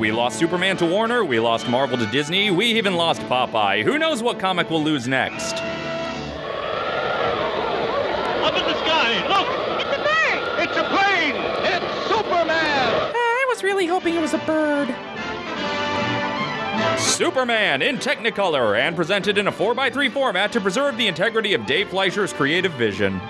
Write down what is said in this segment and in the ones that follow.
Paramount. We lost Superman to Warner, we lost Marvel to Disney, we even lost Popeye. Who knows what comic we'll lose next? Up in the sky, look! It's a bird! It's a plane! It's Superman! I was really hoping it was a bird. Superman in Technicolor and presented in a 4x3 format to preserve the integrity of Dave Fleischer's creative vision.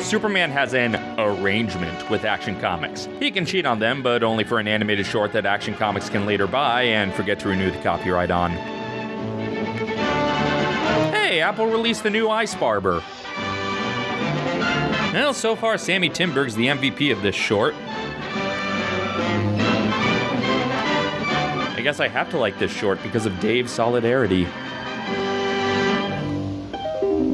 Superman has an arrangement with Action Comics. He can cheat on them, but only for an animated short that Action Comics can later buy and forget to renew the copyright on. Hey, Apple released the new Ice Barber. Well, so far, Sammy Timberg's the MVP of this short. I guess I have to like this short because of Dave's solidarity.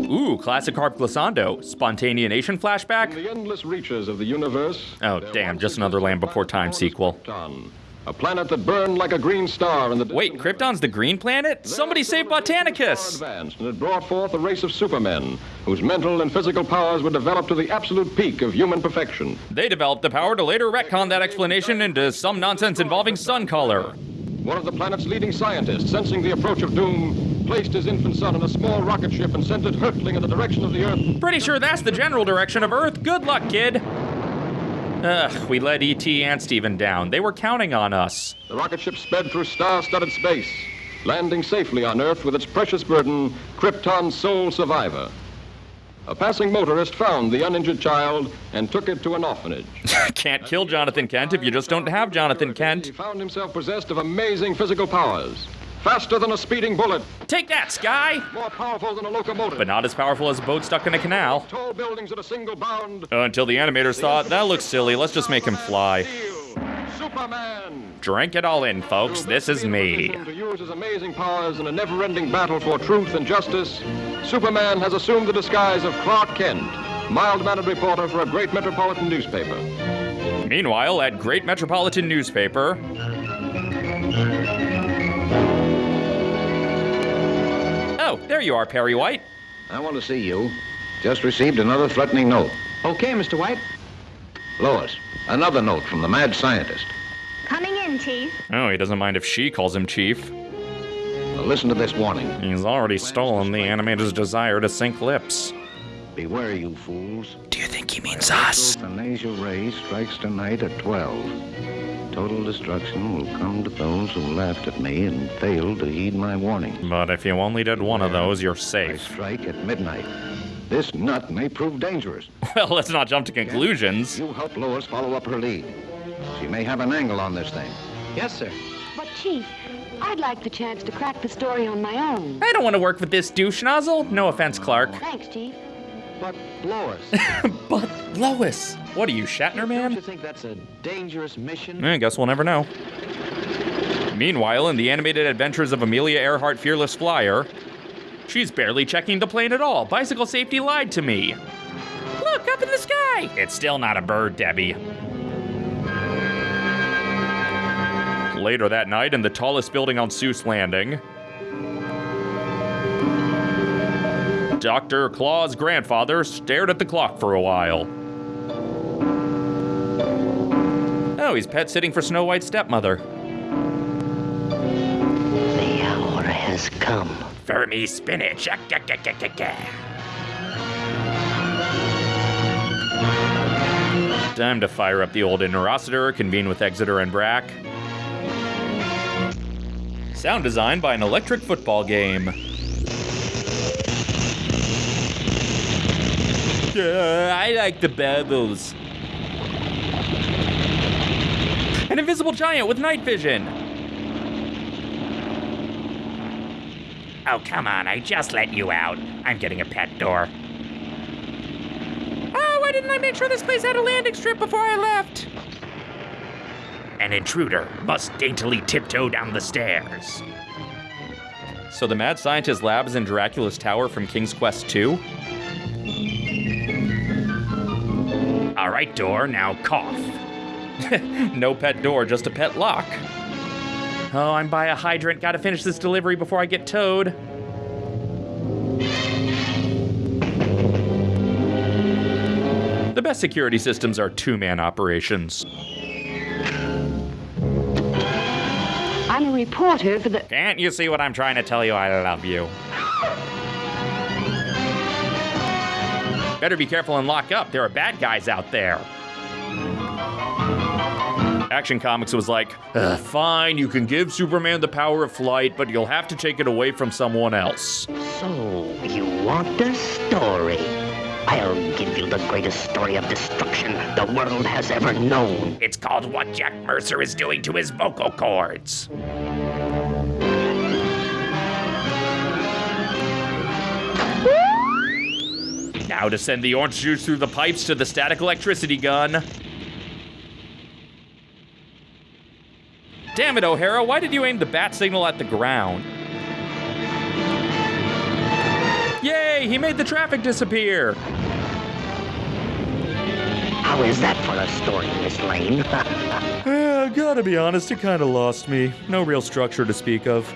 Ooh, classic Harp Glissando. Spontaneation flashback? The endless reaches of the universe. Oh, damn, just another Land Before Time sequel. Krypton, a planet that burned like a green star in the Wait, Krypton's the green planet? There, Somebody save Botanicus! Advanced, and it brought forth a race of supermen whose mental and physical powers were developed to the absolute peak of human perfection. They developed the power to later retcon that explanation into some nonsense involving sun color. One of the planet's leading scientists, sensing the approach of doom, placed his infant son in a small rocket ship and sent it hurtling in the direction of the Earth. Pretty sure that's the general direction of Earth. Good luck, kid. Ugh, we let E.T. and Steven down. They were counting on us. The rocket ship sped through star-studded space, landing safely on Earth with its precious burden, Krypton's sole survivor. A passing motorist found the uninjured child and took it to an orphanage. Can't kill Jonathan Kent if you just don't have Jonathan Kent. He found himself possessed of amazing physical powers. Faster than a speeding bullet, Take that, Sky! more powerful than a locomotive. But not as powerful as a boat stuck in a canal. Tall buildings at a single bound. Uh, Until the animators thought, that looks silly, let's just make him fly. Superman. Drink it all in, folks. This is me. To use his amazing powers in a never-ending battle for truth and justice, Superman has assumed the disguise of Clark Kent, mild-mannered reporter for a great metropolitan newspaper. Meanwhile, at Great Metropolitan Newspaper. There you are, Perry White. I want to see you. Just received another threatening note. Okay, Mr. White. Lois, another note from the mad scientist. Coming in, Chief. Oh, he doesn't mind if she calls him Chief. Now listen to this warning. He's already stolen the animator's desire to sync lips. Beware, you fools. Do you think he means us? The nasal ray strikes tonight at 12. Total destruction will come to those who laughed at me and failed to heed my warning. But if you only did one of those, you're I safe. strike at midnight. This nut may prove dangerous. Well, let's not jump to conclusions. You help Lois follow up her lead. She may have an angle on this thing. Yes, sir. But, Chief, I'd like the chance to crack the story on my own. I don't want to work with this douche nozzle. No offense, Clark. Thanks, Chief. But Lois, But Lois, what are you, Shatner Man? Don't you think that's a dangerous mission? Eh, I guess we'll never know. Meanwhile, in the animated adventures of Amelia Earhart Fearless Flyer, she's barely checking the plane at all. Bicycle safety lied to me. Look, up in the sky! It's still not a bird, Debbie. Later that night, in the tallest building on Seuss Landing, Dr. Claw's grandfather stared at the clock for a while. Oh, he's pet sitting for Snow White's stepmother. The hour has come. For me, spinach. Time to fire up the old Interocitor, convene with Exeter and Brack. Sound design by an electric football game. I like the bubbles. An invisible giant with night vision. Oh, come on, I just let you out. I'm getting a pet door. Oh, why didn't I make sure this place had a landing strip before I left? An intruder must daintily tiptoe down the stairs. So the mad scientist lab is in Dracula's tower from King's Quest 2? All right, door, now cough. no pet door, just a pet lock. Oh, I'm by a hydrant. Gotta finish this delivery before I get towed. The best security systems are two man operations. I'm a reporter for the. Can't you see what I'm trying to tell you? I love you. Better be careful and lock up. There are bad guys out there. Action Comics was like, "Uh, fine, you can give Superman the power of flight, but you'll have to take it away from someone else. So, you want a story? I'll give you the greatest story of destruction the world has ever known. It's called What Jack Mercer is Doing to His Vocal Cords. Now to send the orange juice through the pipes to the static electricity gun. Damn it, O'Hara, why did you aim the bat signal at the ground? Yay, he made the traffic disappear. How is that for a story, Miss Lane? Uh, gotta be honest, it kinda lost me. No real structure to speak of.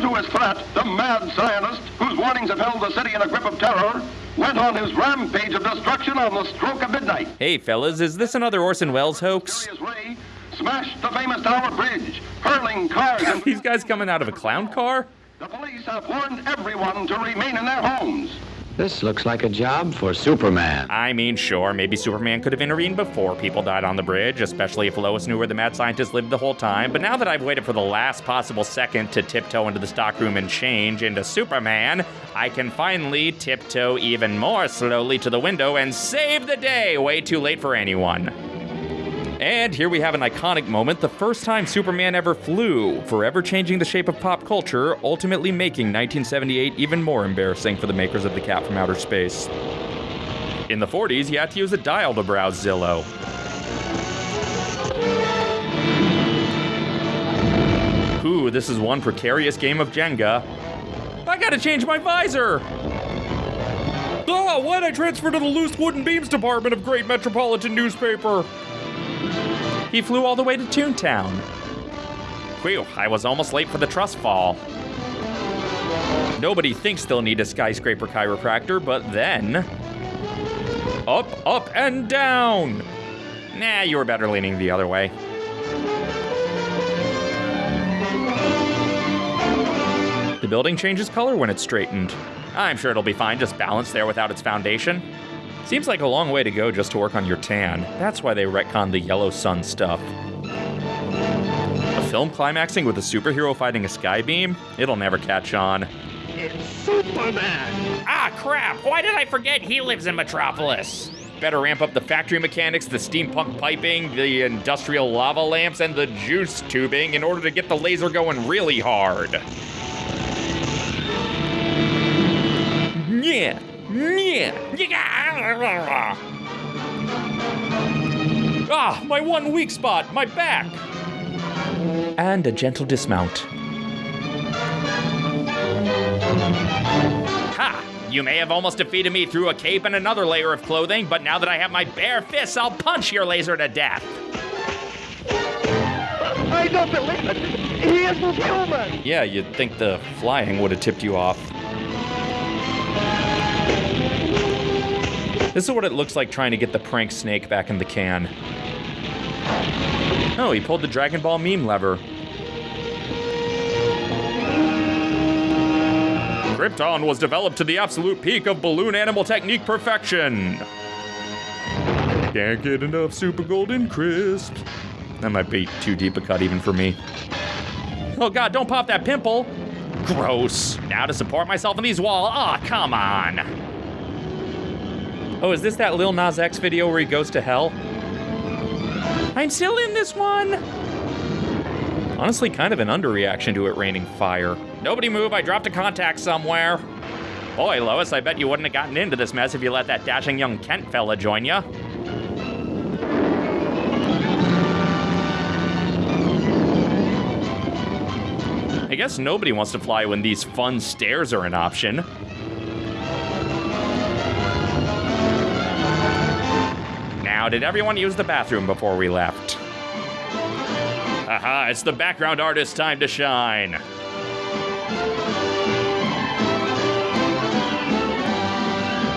True to his threat, the mad Zionist, whose warnings have held the city in a grip of terror, went on his rampage of destruction on the stroke of midnight. Hey, fellas, is this another Orson Welles hoax? Ray smashed the famous Tower Bridge, hurling cars and These guys coming out of a clown car? the police have warned everyone to remain in their homes. This looks like a job for Superman. I mean, sure, maybe Superman could have intervened before people died on the bridge, especially if Lois knew where the mad scientist lived the whole time. But now that I've waited for the last possible second to tiptoe into the stockroom and change into Superman, I can finally tiptoe even more slowly to the window and save the day. Way too late for anyone. And here we have an iconic moment the first time Superman ever flew, forever changing the shape of pop culture, ultimately making 1978 even more embarrassing for the makers of The Cat from Outer Space. In the 40s, you had to use a dial to browse Zillow. Ooh, this is one precarious game of Jenga. I gotta change my visor! Oh, why'd I transfer to the loose wooden beams department of Great Metropolitan Newspaper? He flew all the way to Toontown. Whew, I was almost late for the trust fall. Nobody thinks they'll need a skyscraper chiropractor, but then. Up, up, and down! Nah, you were better leaning the other way. The building changes color when it's straightened. I'm sure it'll be fine, just balanced there without its foundation. Seems like a long way to go just to work on your tan. That's why they retconned the yellow sun stuff. A film climaxing with a superhero fighting a skybeam? It'll never catch on. It's Superman! Ah, crap! Why did I forget he lives in Metropolis? Better ramp up the factory mechanics, the steampunk piping, the industrial lava lamps, and the juice tubing in order to get the laser going really hard. Yeah. Ah, my one weak spot, my back. And a gentle dismount. Ha! You may have almost defeated me through a cape and another layer of clothing, but now that I have my bare fists, I'll punch your laser to death. I don't believe it! He isn't human! Yeah, you'd think the flying would have tipped you off. This is what it looks like trying to get the prank snake back in the can. Oh, he pulled the Dragon Ball meme lever. Krypton was developed to the absolute peak of balloon animal technique perfection. Can't get enough super golden crisp. That might be too deep a cut even for me. Oh god, don't pop that pimple! Gross. Now to support myself in these walls. Aw, ah, come on. Oh, is this that Lil Nas X video where he goes to hell? I'm still in this one! Honestly, kind of an underreaction to it raining fire. Nobody move, I dropped a contact somewhere. Boy, Lois, I bet you wouldn't have gotten into this mess if you let that dashing young Kent fella join ya. I guess nobody wants to fly when these fun stairs are an option. Now, did everyone use the bathroom before we left? Aha, it's the background artist's time to shine.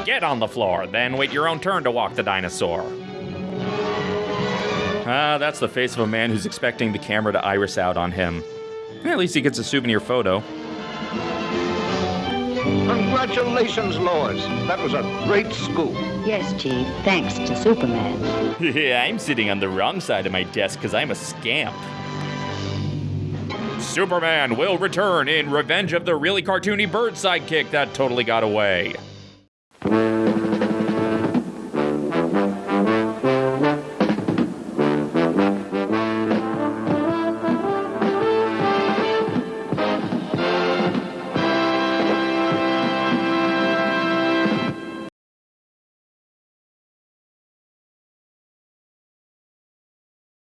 Get on the floor, then wait your own turn to walk the dinosaur. Ah, that's the face of a man who's expecting the camera to iris out on him. At least he gets a souvenir photo. Congratulations, Lois. That was a great scoop. Yes, Chief, thanks to Superman. Yeah, I'm sitting on the wrong side of my desk because I'm a scamp. Superman will return in Revenge of the Really Cartoony Bird Sidekick That Totally Got Away.